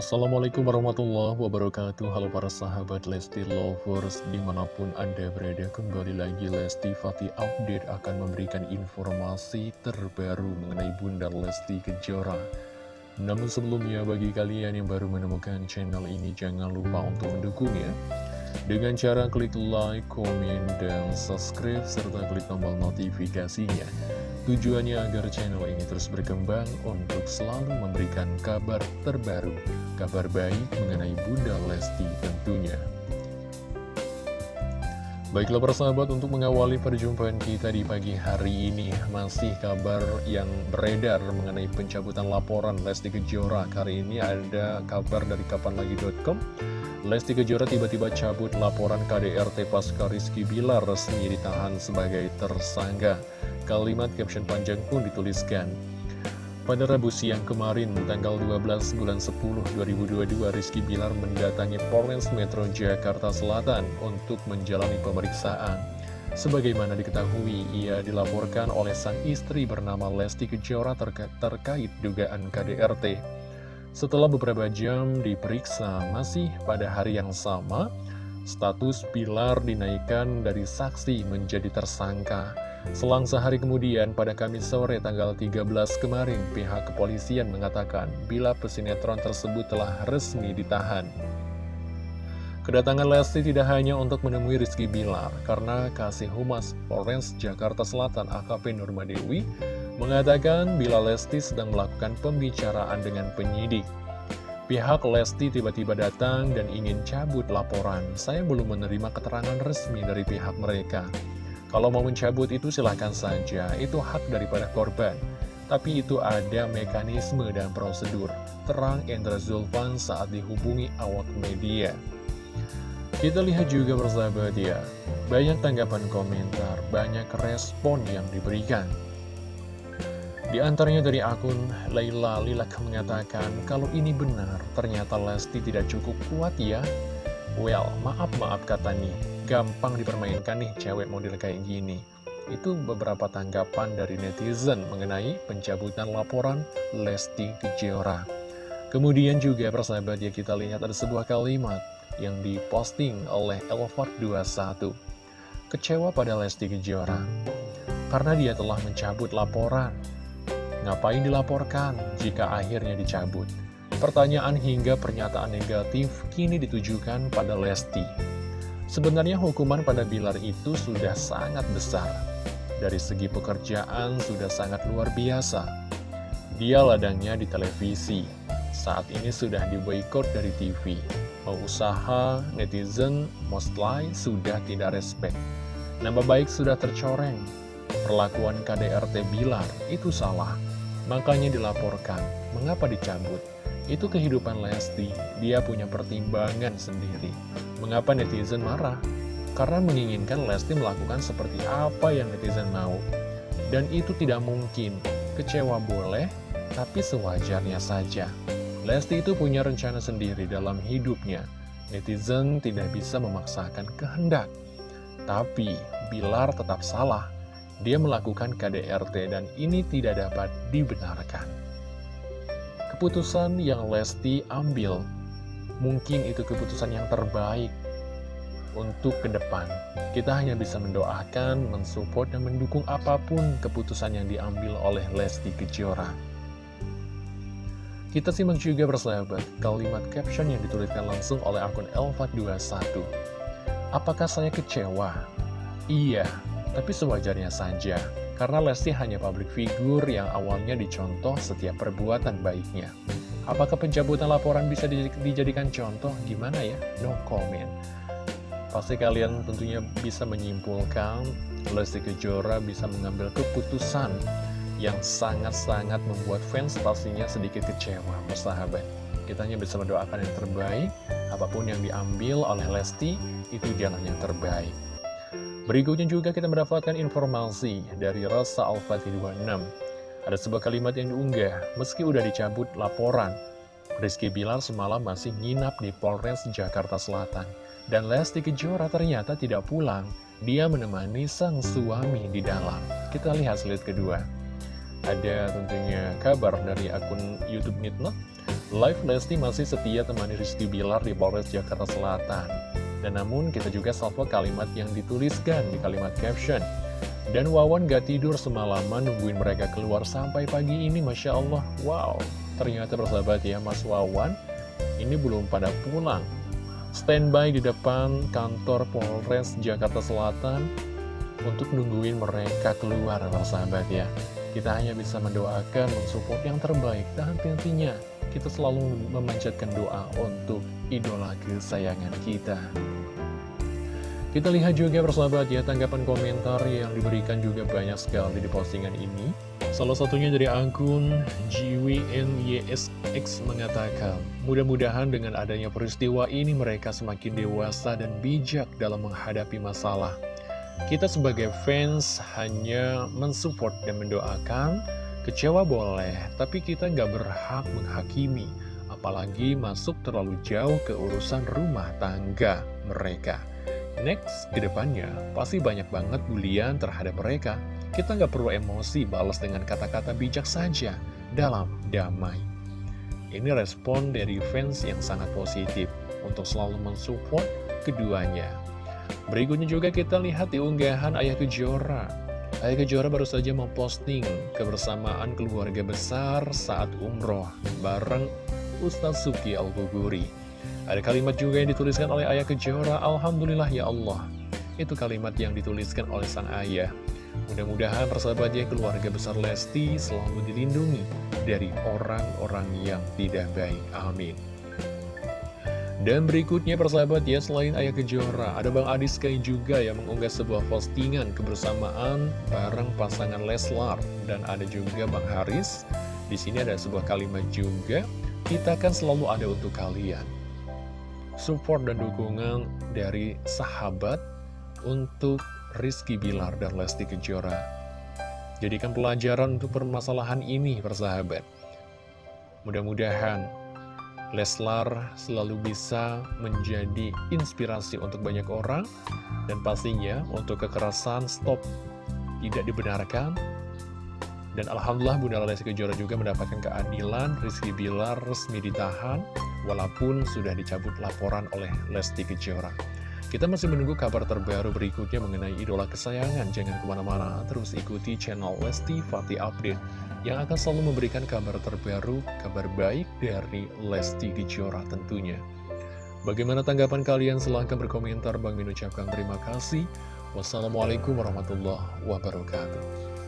Assalamualaikum warahmatullahi wabarakatuh. Halo para sahabat Lesti Lovers Di mana pun Anda berada kembali lagi Lesti Fatih Update akan memberikan informasi terbaru mengenai Bunda Lesti Kejora. Namun sebelumnya bagi kalian yang baru menemukan channel ini Jangan lupa untuk mendukungnya Dengan cara klik like, komen, dan subscribe Serta klik tombol notifikasinya Tujuannya agar channel ini terus berkembang untuk selalu memberikan kabar terbaru, kabar baik mengenai Bunda Lesti tentunya. Baiklah persahabat untuk mengawali perjumpaan kita di pagi hari ini Masih kabar yang beredar mengenai pencabutan laporan Lesti Kejora. Kali ini ada kabar dari kapanlagi.com Lesti Kejora tiba-tiba cabut laporan KDRT pasca Rizky Bilar resmi ditahan sebagai tersangka Kalimat caption panjang pun dituliskan. Pada Rabu siang kemarin, tanggal 12 bulan 10 2022, Rizky Bilar mendatangi Polres Metro Jakarta Selatan untuk menjalani pemeriksaan. Sebagaimana diketahui, ia dilaporkan oleh sang istri bernama Lesti Kejora terka terkait dugaan KDRT. Setelah beberapa jam diperiksa, masih pada hari yang sama, status Bilar dinaikkan dari saksi menjadi tersangka. Selang sehari kemudian, pada Kamis sore tanggal 13 kemarin, pihak kepolisian mengatakan bila pesinetron tersebut telah resmi ditahan. Kedatangan Lesti tidak hanya untuk menemui Rizky Bilar, karena Kasih Humas Polres Jakarta Selatan AKP Nurmadewi mengatakan bila Lesti sedang melakukan pembicaraan dengan penyidik. Pihak Lesti tiba-tiba datang dan ingin cabut laporan. Saya belum menerima keterangan resmi dari pihak mereka. Kalau mau mencabut itu silahkan saja, itu hak daripada korban. Tapi itu ada mekanisme dan prosedur. Terang Endra Zulfan saat dihubungi awak media. Kita lihat juga bersahabat ya, banyak tanggapan komentar, banyak respon yang diberikan. Di antaranya dari akun Laila Lilak mengatakan, kalau ini benar, ternyata Lesti tidak cukup kuat ya. Well, maaf-maaf kata nih, gampang dipermainkan nih cewek model kayak gini. Itu beberapa tanggapan dari netizen mengenai pencabutan laporan Lesti Kejora. Kemudian juga persahabat ya kita lihat ada sebuah kalimat yang diposting oleh Elford21. Kecewa pada Lesti Kejora karena dia telah mencabut laporan. Ngapain dilaporkan jika akhirnya dicabut? Pertanyaan hingga pernyataan negatif kini ditujukan pada Lesti. Sebenarnya hukuman pada Bilar itu sudah sangat besar. Dari segi pekerjaan sudah sangat luar biasa. Dia ladangnya di televisi. Saat ini sudah diboykot dari TV. Mau usaha, netizen, mostly sudah tidak respect. Nama baik sudah tercoreng. Perlakuan KDRT Bilar itu salah. Makanya dilaporkan. Mengapa dicabut? Itu kehidupan Lesti, dia punya pertimbangan sendiri. Mengapa netizen marah? Karena menginginkan Lesti melakukan seperti apa yang netizen mau. Dan itu tidak mungkin. Kecewa boleh, tapi sewajarnya saja. Lesti itu punya rencana sendiri dalam hidupnya. Netizen tidak bisa memaksakan kehendak. Tapi, Bilar tetap salah. Dia melakukan KDRT dan ini tidak dapat dibenarkan keputusan yang Lesti ambil, mungkin itu keputusan yang terbaik untuk ke depan. Kita hanya bisa mendoakan, mensupport, dan mendukung apa pun keputusan yang diambil oleh Lesti Kejora. Kita simak juga bersahabat kalimat caption yang dituliskan langsung oleh akun Elfat21. Apakah saya kecewa? Iya, tapi sewajarnya saja. Karena Lesti hanya public figure yang awalnya dicontoh setiap perbuatan baiknya. Apakah pencabutan laporan bisa dijadikan contoh? Gimana ya? No comment. Pasti kalian tentunya bisa menyimpulkan Lesti Kejora bisa mengambil keputusan yang sangat-sangat membuat fans pastinya sedikit kecewa, persahabat. Kita hanya bisa mendoakan yang terbaik, apa pun yang diambil oleh Lesti, itu jalan yang terbaik. Berikutnya juga kita mendapatkan informasi dari Rasa Al-Fatih 26. Ada sebuah kalimat yang diunggah, meski udah dicabut laporan. Rizky Bilar semalam masih nginap di Polres Jakarta Selatan. Dan Lesti Kejora ternyata tidak pulang. Dia menemani sang suami di dalam. Kita lihat slide kedua. Ada tentunya kabar dari akun Youtube Nitnot Live Lesti masih setia temani Rizky Bilar di Polres Jakarta Selatan. Dan namun kita juga salvo kalimat yang dituliskan di kalimat caption. Dan Wawan gak tidur semalaman nungguin mereka keluar sampai pagi ini, Masya Allah. Wow, ternyata bersahabat ya Mas Wawan, ini belum pada pulang. Standby di depan kantor Polres Jakarta Selatan untuk nungguin mereka keluar, sahabat ya. Kita hanya bisa mendoakan, mensupport yang terbaik, dan tentunya kita selalu memanjatkan doa untuk idola kesayangan kita. Kita lihat juga persahabat ya, tanggapan komentar yang diberikan juga banyak sekali di postingan ini. Salah satunya dari akun GWNYSX mengatakan, mudah-mudahan dengan adanya peristiwa ini mereka semakin dewasa dan bijak dalam menghadapi masalah. Kita sebagai fans hanya mensupport dan mendoakan, Kecewa boleh, tapi kita nggak berhak menghakimi, apalagi masuk terlalu jauh ke urusan rumah tangga mereka. Next, ke depannya pasti banyak banget bulian terhadap mereka. Kita nggak perlu emosi balas dengan kata-kata bijak saja dalam damai. Ini respon dari fans yang sangat positif untuk selalu mensupport keduanya. Berikutnya juga kita lihat di unggahan Ayah Kejora Ayah Kejora baru saja memposting kebersamaan keluarga besar saat umroh bareng Ustaz Suki Al-Buguri. Ada kalimat juga yang dituliskan oleh Ayah Kejora, Alhamdulillah ya Allah. Itu kalimat yang dituliskan oleh sang ayah. Mudah-mudahan persahabatnya keluarga besar Lesti selalu dilindungi dari orang-orang yang tidak baik. Amin. Dan berikutnya persahabat ya, selain Ayah Kejora, ada Bang Adi Sky juga yang mengunggah sebuah postingan kebersamaan bareng pasangan Leslar. Dan ada juga Bang Haris, di sini ada sebuah kalimat juga, kita kan selalu ada untuk kalian. Support dan dukungan dari sahabat untuk Rizky Bilar dan Lesti Kejora. Jadikan pelajaran untuk permasalahan ini, persahabat. Mudah-mudahan Leslar selalu bisa menjadi inspirasi untuk banyak orang dan pastinya untuk kekerasan stop tidak dibenarkan. Dan Alhamdulillah Bunda Lesti Kejora juga mendapatkan keadilan Rizky Bilar resmi ditahan walaupun sudah dicabut laporan oleh Lesti Kejora kita masih menunggu kabar terbaru berikutnya mengenai idola kesayangan. Jangan ke mana-mana, terus ikuti channel Lesti Fatih Update yang akan selalu memberikan kabar terbaru, kabar baik dari Lesti Kejora tentunya. Bagaimana tanggapan kalian? Silahkan berkomentar. Bang Min ucapkan terima kasih. Wassalamualaikum warahmatullahi wabarakatuh.